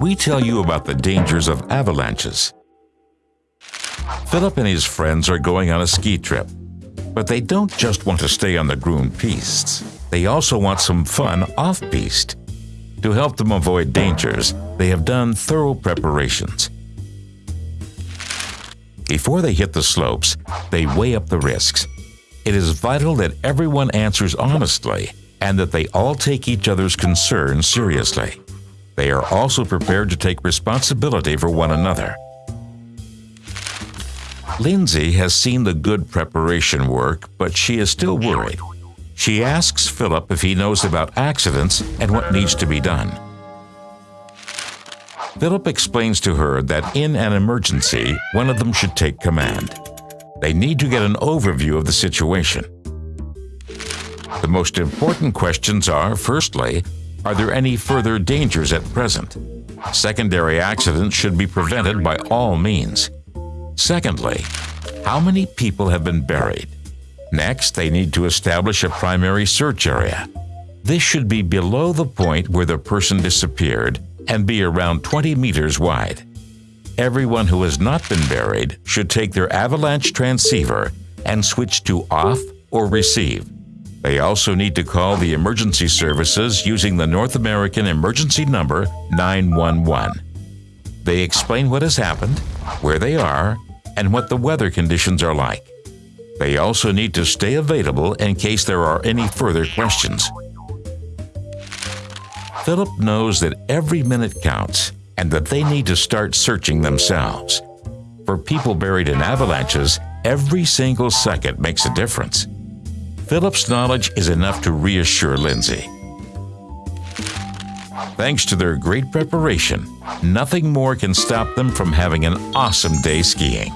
we tell you about the dangers of avalanches. Philip and his friends are going on a ski trip, but they don't just want to stay on the groomed pistes. They also want some fun off-piste. To help them avoid dangers, they have done thorough preparations. Before they hit the slopes, they weigh up the risks. It is vital that everyone answers honestly and that they all take each other's concerns seriously. They are also prepared to take responsibility for one another. Lindsay has seen the good preparation work, but she is still worried. She asks Philip if he knows about accidents and what needs to be done. Philip explains to her that in an emergency, one of them should take command. They need to get an overview of the situation. The most important questions are, firstly, are there any further dangers at present? Secondary accidents should be prevented by all means. Secondly, how many people have been buried? Next, they need to establish a primary search area. This should be below the point where the person disappeared and be around 20 meters wide. Everyone who has not been buried should take their avalanche transceiver and switch to off or receive. They also need to call the emergency services using the North American emergency number 911. They explain what has happened, where they are, and what the weather conditions are like. They also need to stay available in case there are any further questions. Philip knows that every minute counts and that they need to start searching themselves. For people buried in avalanches, every single second makes a difference. Philip's knowledge is enough to reassure Lindsay. Thanks to their great preparation, nothing more can stop them from having an awesome day skiing.